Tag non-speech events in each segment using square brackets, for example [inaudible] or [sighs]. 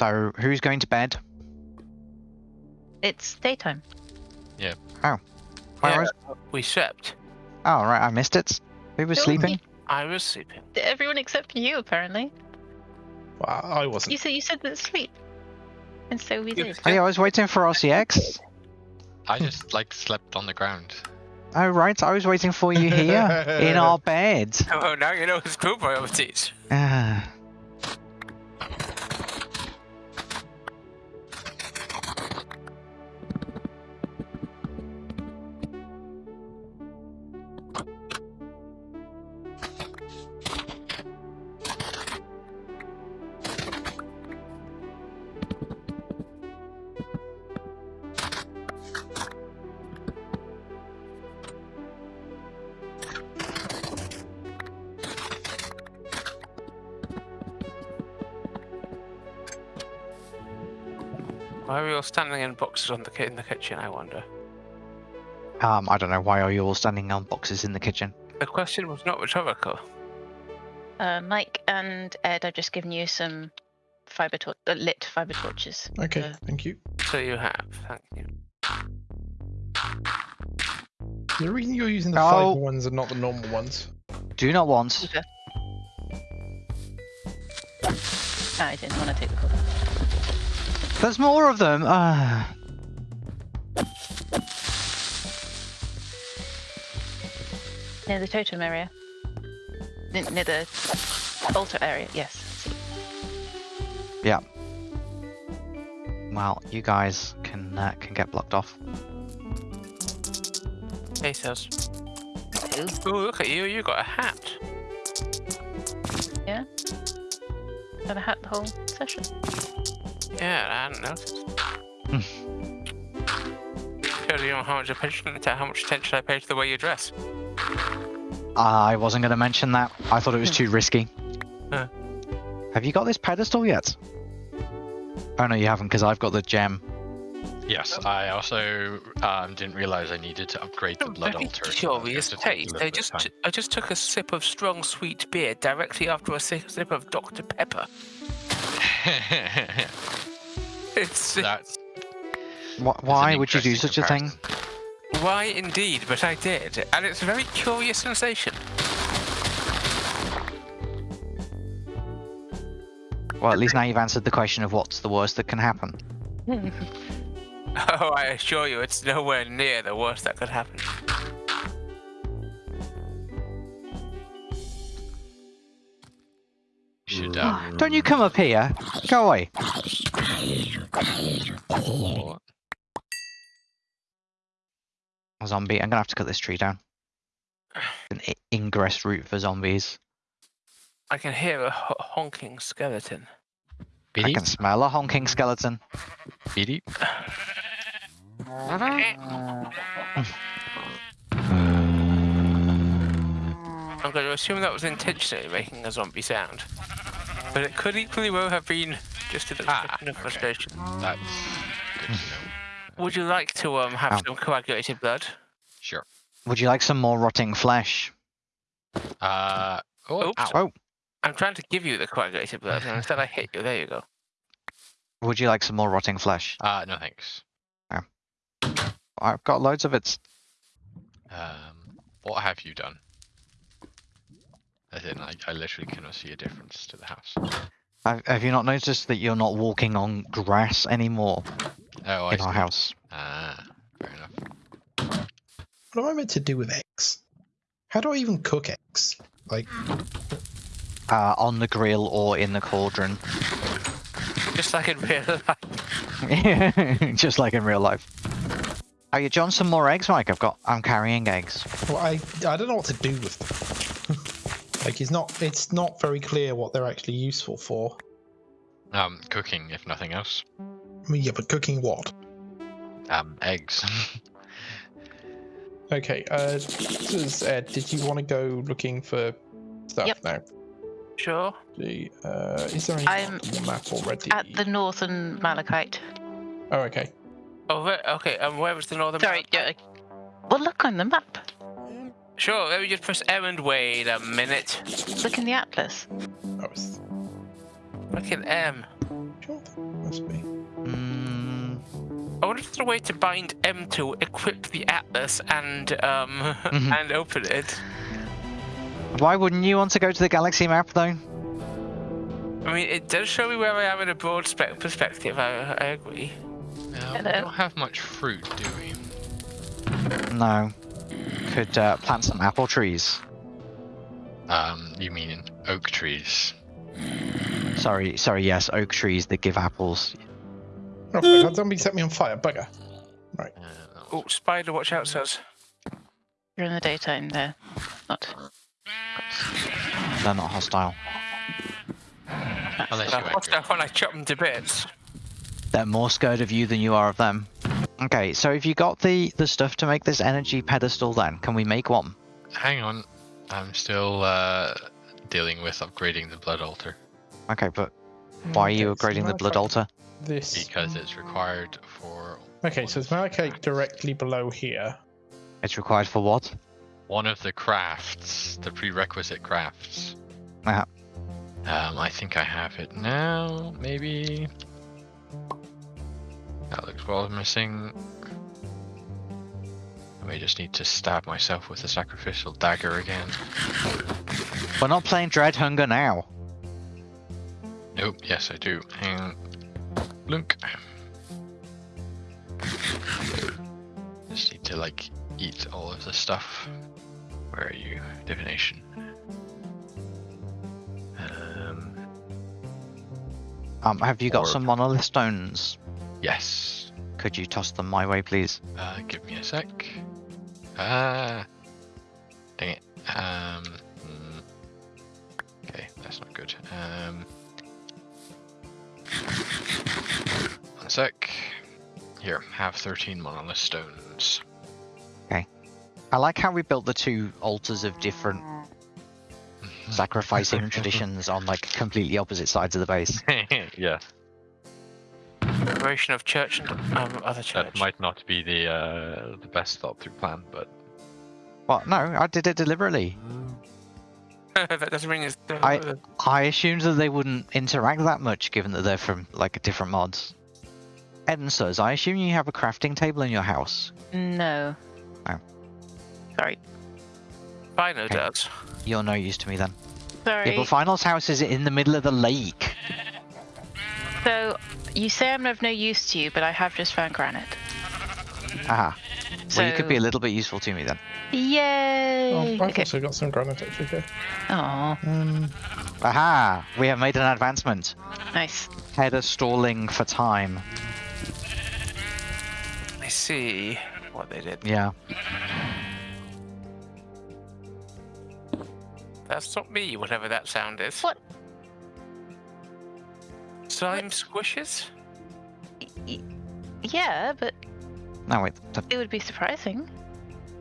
So who's going to bed? It's daytime. Yeah. Where Yeah. was- We slept. Oh right, I missed it. Who was sleeping? you- I was sleeping. Everyone except you, apparently. Well, I wasn't. You said you said that sleep, and so we did. Oh yeah, I was waiting for RCX. I just like slept on the ground. Oh right, I was waiting for you here in our [laughs] bed. Oh, now you know his crew priorities. Ah. Why are we all standing in boxes on the ki- in the kitchen? I wonder. Um, I don't know why are you all standing on boxes in the kitchen. The question was not rhetorical. Uh, Mike and Ed, I've just given you some fiber tor- uh, lit fiber torches. Okay, Uh, thank you. So you have. Thank you. The reason you're using the Oh. fiber ones and not the normal ones. Do not want. Okay. I didn't want to take the call. There's more of them. Ah. Near the totem area. N- near the altar area, yes. Yeah. Well, you guys can uh, can get blocked off. Hey, says. Ooh. Oh, look at you! You got a hat. Yeah. Got a hat the whole session. Yeah, I hadn't noticed. Shows you how much attention, how much attention I pay to the way you dress. I wasn't going to mention that. I thought it was too risky. Huh. Have you got this pedestal yet? Oh no, you haven't, because I've got the gem. Yes, I also um, didn't realize I needed to upgrade the blood Very altar. so that's curious going to taste. little I just, I just took a sip of strong sweet beer directly after a sip of Dr Pepper. [laughs] It's That's Wh- Why would you do interesting such a thing? why indeed, but I did, and it's a very curious sensation. Well, at least now you've answered the question of what's the worst that can happen. [laughs] [laughs] Oh, I assure you, it's nowhere near the worst that could happen. Don't you come up here. Go away. what? A zombie. I'm gonna have to cut this tree down. An ingress route for zombies. I can hear a honking skeleton. I can smell a honking skeleton. Beady? I'm going to assume that was intentionally making a zombie sound. But it could equally well have been just an Ah, of okay. frustration. That's good to know. Would you like to um have Ow. some coagulated blood? Sure. Would you like some more rotting flesh? Uh, oh, Oh, I'm trying to give you the coagulated blood, and instead I hit you. There you go. would you like some more rotting flesh? Uh, no thanks. I've got loads of it. Um, what have you done? As in, I, I literally cannot see a difference to the house. Have, have you not noticed that you're not walking on grass anymore Oh, I in our house? Ah, fair enough. What am I meant to do with eggs? How do I even cook eggs? Like, Uh, on the grill or in the cauldron. Just like in real life. [laughs] [laughs] Just like in real life. Are you John some more eggs, Mike? I've got I'm carrying eggs. well, I I don't know what to do with them. Like, it's not it's not very clear what they're actually useful for. Um, cooking, if nothing else. I mean, yeah, but cooking what? Um, eggs. [laughs] Okay, uh, does, Ed, did you want to go looking for stuff Yep. now? Sure. The, uh, is there any I'm on the map already? At the northern Malachite. Oh, okay. Oh, ve- okay. Um, where was the northern? Sorry, yeah. Well, look on the map. Sure. Let me just press M and wait a minute. Look in the atlas. Oh, it's- Look at M. Sure, must be. Mm, I wonder if there's a way to bind M to equip the Atlas, and um [laughs] Mhm. and open it. why wouldn't you want to go to the galaxy map though? I mean, it does show me where I am in a broad spec perspective. I, I agree. Uh, we don't have much fruit, do we? No. Could uh, plant some apple trees. Um, you mean oak trees? Sorry, sorry, yes, oak trees that give apples. Oh, fuck, that zombie set me on fire, bugger. Uh, that Oh, spider, watch out, says. You're in the daytime there. Not. They're not hostile. Unless you watch enter. when I chop them to bits. They're more scared of you than you are of them. Okay, so if you got the the stuff to make this energy pedestal, then can we make one? Hang on, I'm still uh, dealing with upgrading the blood altar Okay, but why are you Okay, upgrading the blood altar? This. because it's required for Okay, so it's malachite directly below here. It's required for what? one of the crafts, the prerequisite crafts. Uh-huh. Um, I think I have it now, maybe. That looks well missing. I may just need to stab myself with a sacrificial dagger again. We're not playing Dread Hunger now. Nope, yes I do. Hang on. Blunk. Just need to like eat all of the stuff. Where are you? Divination. Um, Um, have you got some monolith stones? Yes. Could you toss them my way, please? Uh, give me a sec. Ah. Dang it. Um. Okay, that's not good. Um. One sec. Here, have 13 monolith stones. Okay. I like how we built the two altars of different sacrificing [laughs] traditions on like completely opposite sides of the base. [laughs] yeah, Separation of church and um, other church. that might not be the uh, the best thought through plan, but What? No, I did it deliberately. [laughs] that doesn't mean it's. I- I assumed that they wouldn't interact that much, given that they're from like different mods. Edensers, I assume you have a crafting table in your house. No. Oh. Sorry. Final Okay. does. You're no use to me then. Sorry. Yeah, but Final's house is in the middle of the lake. So you say I'm of no use to you, but I have just found granite. Aha. So Well, you could be a little bit useful to me then. Oh, Yay! I've okay. also got some granite actually here. Aw, Um, Aha! We have made an advancement. nice. Header stalling for time. I see what they did. Yeah. That's not me, whatever that sound is. What? Slime squishes? Yeah, but No, wait. th- it would be surprising.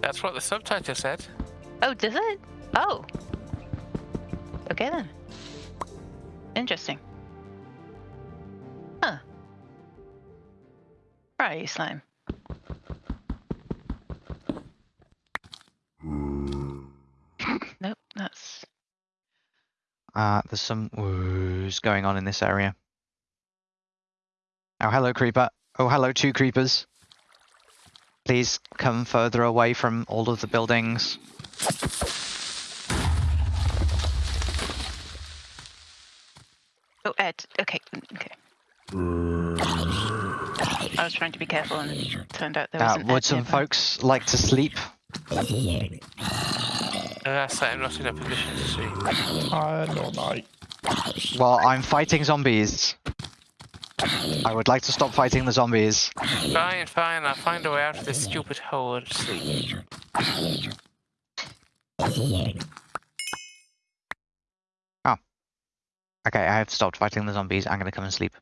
That's what the subtitle said. Oh, does it? Oh. Okay then. Interesting. Huh. Right, you slime. [laughs] nope, that's Uh, there's some woos going on in this area. Oh, hello, creeper. Oh, hello, two creepers. Please come further away from all of the buildings. Oh, Ed. Okay. Okay. I was trying to be careful, and it turned out there was Uh, an would Ed some nearby. folks like to sleep? That's I'm not in a position to see. I don't know. Well, I'm fighting zombies. I would like to stop fighting the zombies. Fine, fine, I'll find a way out of this stupid hole sleep. Okay, I have stopped fighting the zombies. I'm gonna come and sleep.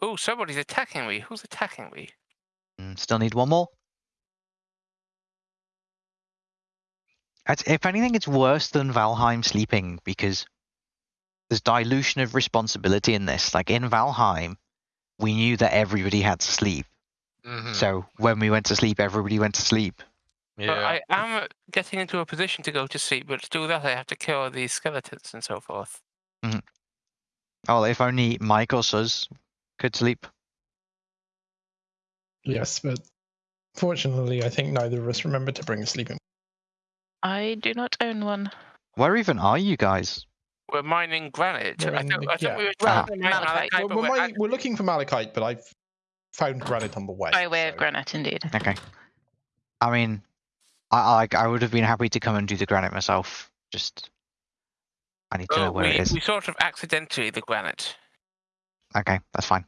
Oh, somebody's attacking me. Who's attacking me? Mm, Still need one more. If anything, it's worse than Valheim sleeping because there's dilution of responsibility in this. Like in Valheim, we knew that everybody had to sleep. Mhm. So when we went to sleep, everybody went to sleep. But yeah. I am getting into a position to go to sleep, but to do that I have to kill these skeletons and so forth. Oh, if only Mike or Suz could sleep. Yes, but fortunately, I think neither of us remember to bring a sleeping. I do not own one. Where even are you guys? We're mining granite. We're I in the- I thought yeah. we were trying to mine Malachite. malachite, We're, we're, we're mining- we're looking for malachite, but I've found granite on the way. By way of granite, indeed. Okay. I mean, I like I would have been happy to come and do the granite myself. Just I need to Oh, know where we, it is. we sort of accidentally the granite. Okay, that's fine.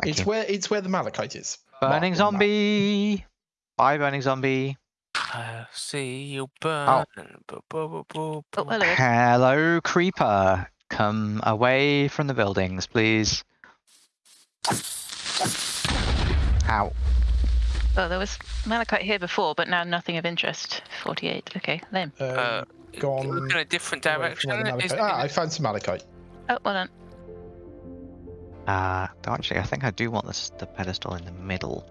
Thank It's you. where it's where the malachite is. Burning marked on zombie. Bye, burning zombie. I see you burn. Oh. Bu- bu- bu- bu- Oh, hello. Hello, creeper. Come away from the buildings, please. Ow. Oh, there was malachite here before, but now nothing of interest. 48. Okay, lame. Um, Uh, go on. Look in a different away from direction. where the malachite- Ah, I found some malachite. Oh, well done. Uh, though actually, I think I do want this the pedestal in the middle.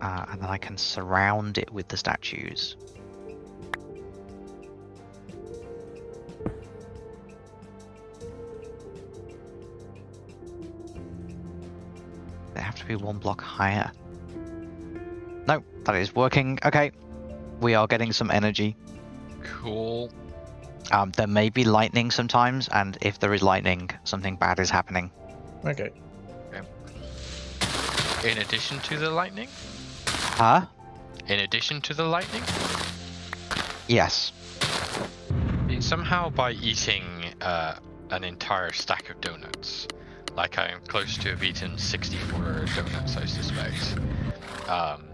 Uh, and then I can surround it with the statues. They have to be one block higher. No, that is working. Okay, we are getting some energy. Cool. Um, there may be lightning sometimes, and if there is lightning, something bad is happening. Okay. In addition to the lightning? Huh? In addition to the lightning? Yes. Somehow by eating uh, an entire stack of donuts, like I am close to have eaten 64 donuts, I suspect, um,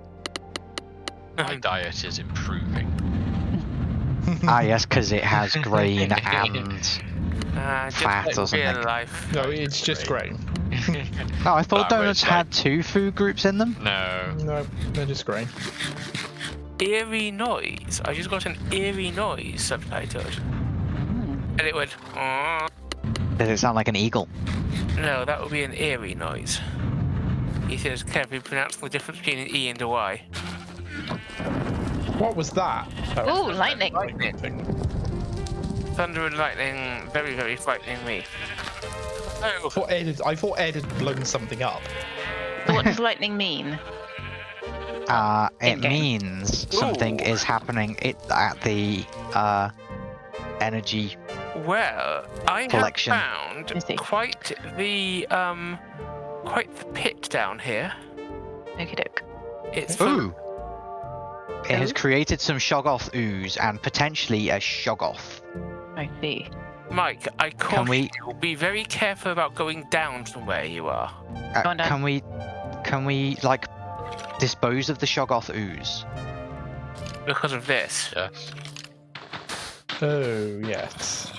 my [laughs] diet is improving. ah, yes, because it has [laughs] grain and. [laughs] Uh, just Fat or something. real life. No, it's just grain. Oh, I thought That donuts was had two food groups in them. no. No, they're just grain. Eerie noise. I just got an eerie noise subtitled. Hmm. And it went, "Aw." Does it sound like an eagle? no, that would be an eerie noise. He says, can carefully pronounce the difference between an E and a Y. What was that? Oh, Ooh, lightning. Lightning. Thing. Thunder and lightning, very, very frightening me. I Oh, thought Ed had, I thought Ed had blown something up. What does [laughs] lightning mean? Uh, it In-game. means something Ooh. is happening it, at the uh, energy. well, I Collection. have found quite the um, quite the pit down here. Okie doke. It's full Ooh! It has created some Shoggoth ooze and potentially a Shoggoth. I see. Mike, I caution we- you, be very careful about going down from where you are. Uh, Go can we, can we like dispose of the Shoggoth ooze? Because of this. Yes. Oh yes.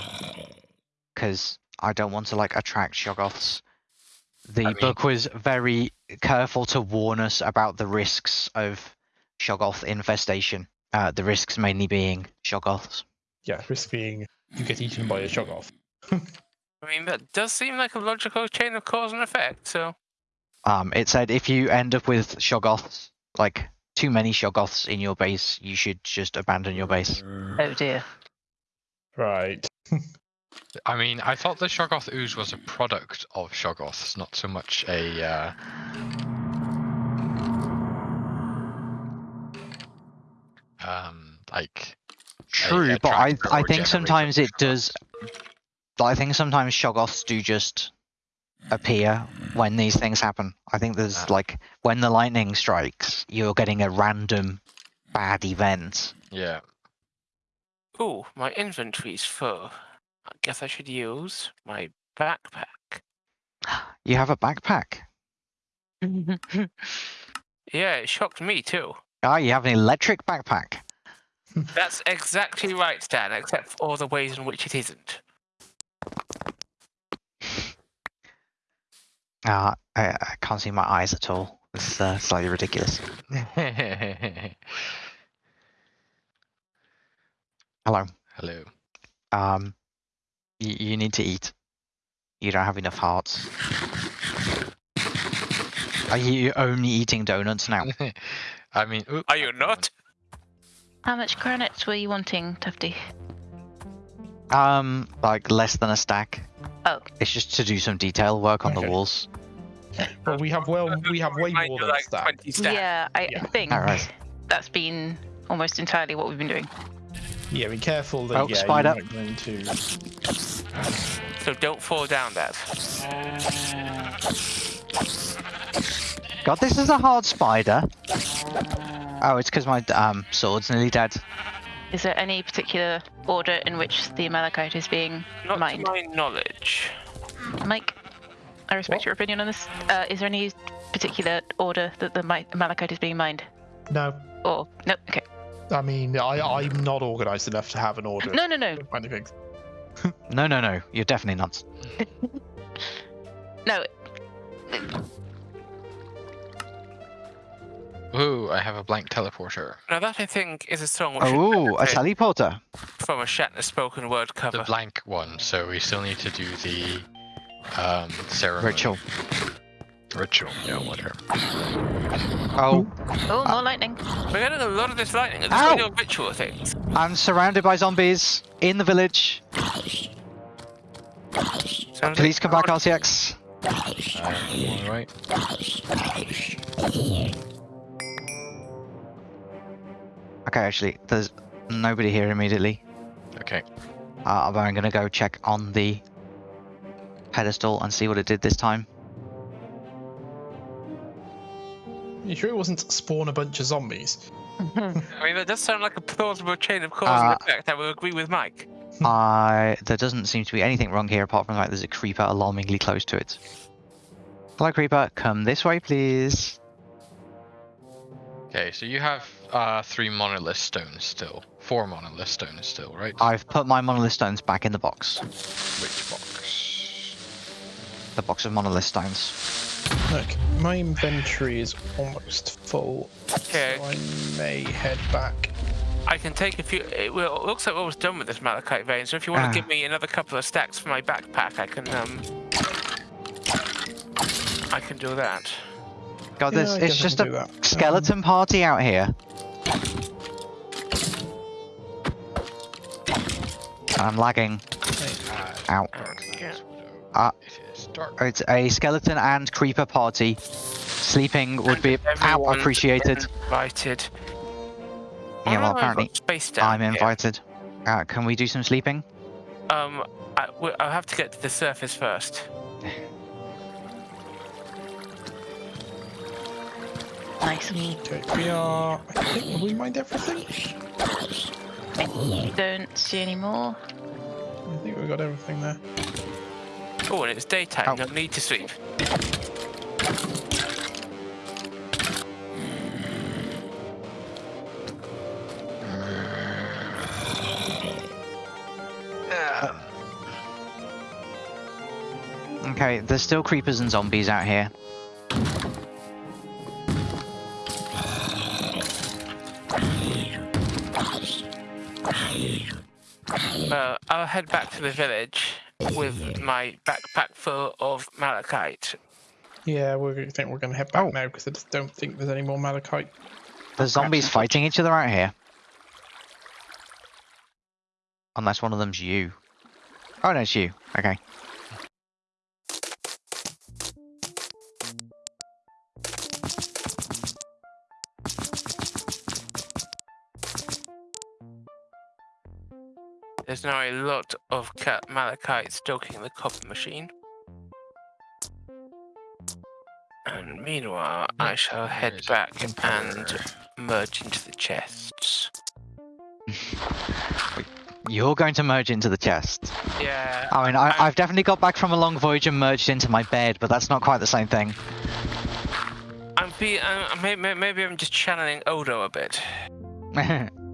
Because I don't want to like attract Shoggoths. The I mean- book was very careful to warn us about the risks of Shoggoth infestation. Uh, the risks mainly being Shoggoths. Yeah, risk being you get eaten by a shoggoth. [laughs] I mean, that does seem like a logical chain of cause and effect, so. Um, it said if you end up with Shoggoths, like too many Shoggoths in your base, you should just abandon your base. Oh dear. Right. [laughs] I mean, I thought the Shoggoth ooze was a product of Shoggoths, not so much a. Uh... Um, like True, but I I think sometimes it does. I think sometimes Shoggoths do just appear when these things happen. I think there's like when the lightning strikes, you're getting a random bad event. Yeah. Ooh, my inventory's full. I guess I should use my backpack. [gasps] You have a backpack. [laughs] Yeah, it shocked me too. Ah, you have an electric backpack. That's exactly right, Dan, except for all the ways in which it isn't. Ah, I, I can't see my eyes at all. It's uh, slightly ridiculous. [laughs] Hello. Hello. Um, you, you need to eat. You don't have enough hearts. Are you only eating donuts now? [laughs] I mean, oop, Are you not? How much granite were you wanting, Tufty? Um, like less than a stack. Oh. It's just to do some detail work on the walls. Well, we have well, we have way more do than a like stack. stack. Yeah, I Yeah. think Alright. that's been almost entirely what we've been doing. Yeah, be careful that Oh, yeah, spider. you might run into. So don't fall down that. God, this is a hard spider. Oh, it's because my um sword's nearly dead. Is there any particular order in which the malachite is being Not mined? to my knowledge. Mike, I respect What? your opinion on this. Uh, is there any particular order that the mi- malachite is being mined? No, Or no? Okay. I mean, I I'm not organised enough to have an order. No, no, no, of Kind of things. [laughs] No, no, no. You're definitely not. [laughs] no. Ooh, I have a blank teleporter. Now that I think is a song which Oh, a teleporter. from a Shatner spoken word cover. The blank one, so we still need to do the um ceremony. Ritual. Ritual, yeah, whatever. Oh, Oh, more lightning. We're getting a lot of this lightning. Are Ow! these ritual things? I'm surrounded by zombies in the village. Sounds Please like come back, God- RCX. Uh, alright. Okay, actually, there's nobody here immediately. Okay. Uh, I'm gonna go check on the pedestal and see what it did this time. You sure it wasn't spawn a bunch of zombies? [laughs] I mean, that does sound like a plausible chain of cause Uh, and effect. I will agree with Mike. [laughs] I there doesn't seem to be anything wrong here apart from the fact there's a creeper alarmingly close to it. Hello, creeper. Come this way, please. Okay, so you have uh three monolith stones still. Four monolith stones still, right? I've put my monolith stones back in the box. Which box? The box of monolith stones. Look, my inventory is almost full, Okay, so I may head back. I can take a few. It, well, it looks like we're almost done with this malachite vein. So if you want Ah. to give me another couple of stacks for my backpack, I can um. I can do that. God, Yeah, this it's just a do that. skeleton party out here. I'm lagging. Ow. Yeah. Ah. It is a skeleton and creeper party. Sleeping would be out appreciated. Invited. Yeah, well, no, I've got apparently space down I'm invited. Uh, can we do some sleeping? Um, I, I'll have to get to the surface first. Nice. Okay, we are. I think have we mined everything. I don't see any more. I think we've got everything there. Oh, and it's daytime. Ow. No need to sleep. Okay, there's still creepers and zombies out here. Well, I'll head back to the village with my backpack full of malachite. Yeah, we think we're going to head back Oh. now because I just don't think there's any more malachite. The zombies fighting each other out here. Unless one of them's you. Oh no, it's you. Okay. There's now a lot of ca- malachite stoking the copper machine. And meanwhile, I shall head back a and merge into the chests. [laughs] You're going to merge into the chest. Yeah. I mean, I, I'm- I've definitely got back from a long voyage and merged into my bed, but that's not quite the same thing. I'm be. I'm, maybe, maybe I'm just channeling Odo a bit. [laughs]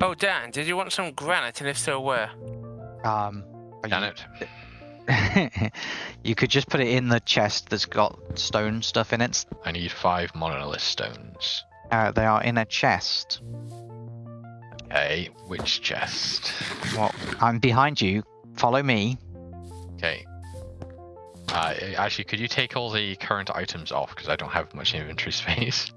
Oh, Dan, did you want some granite? And if so, where? um, are Damn you- it. [laughs] you could just put it in the chest that's got stone stuff in it. I need five monolith stones. Uh, they are in a chest. Okay, which chest? Well, I'm behind you. Follow me. Okay. Uh, actually, could you take all the current items off because I don't have much inventory [laughs] space?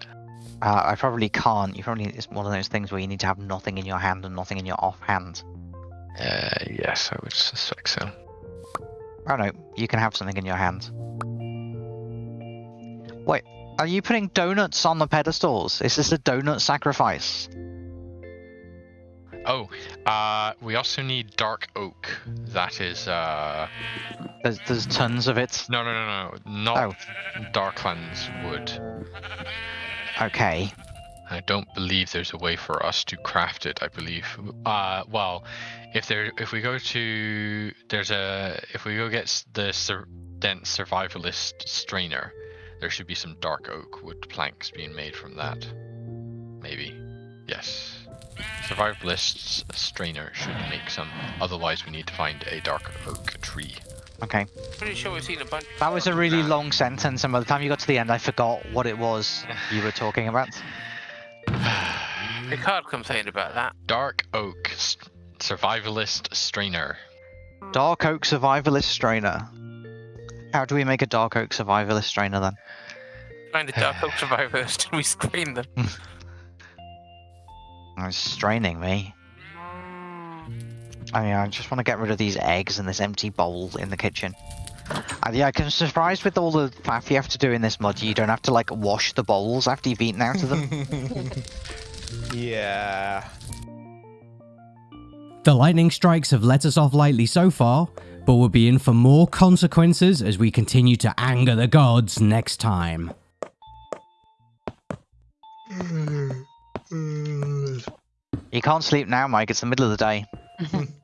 Uh, I probably can't. You probably it's one of those things where you need to have nothing in your hand and nothing in your offhand. Uh, yes, I would suspect so. Oh no, you can have something in your hand. Wait, are you putting donuts on the pedestals? Is this a donut sacrifice? Oh, uh, we also need dark oak. That is, uh, There's there's tons of it. no, no, no, no, not Darklands wood. Okay. I don't believe there's a way for us to craft it. I believe. Uh, well, if there, if we go to, there's a, if we go get the sur- dense survivalist strainer, there should be some dark oak wood planks being made from that. Maybe. Yes. Survivalist's strainer should make some. Otherwise, we need to find a dark oak tree. Okay. Pretty sure we've seen a bunch. That was a really Nah. long sentence, and by the time you got to the end, I forgot what it was you were talking about. [sighs] Picard complained about that. Dark oak survivalist strainer. Dark Oak Survivalist Strainer. How do we make a Dark Oak Survivalist Strainer then? Find a Dark Oak [sighs] survivalist and we screen them. Oh, [laughs] It's straining me. I mean, I just want to get rid of these eggs and this empty bowl in the kitchen. Uh, yeah, I'm surprised with all the faff you have to do in this mod. You don't have to like wash the bowls after you've eaten out of them. [laughs] yeah. The lightning strikes have let us off lightly so far, but we'll be in for more consequences as we continue to anger the gods next time. you can't sleep now, Mike. It's the middle of the day. [laughs]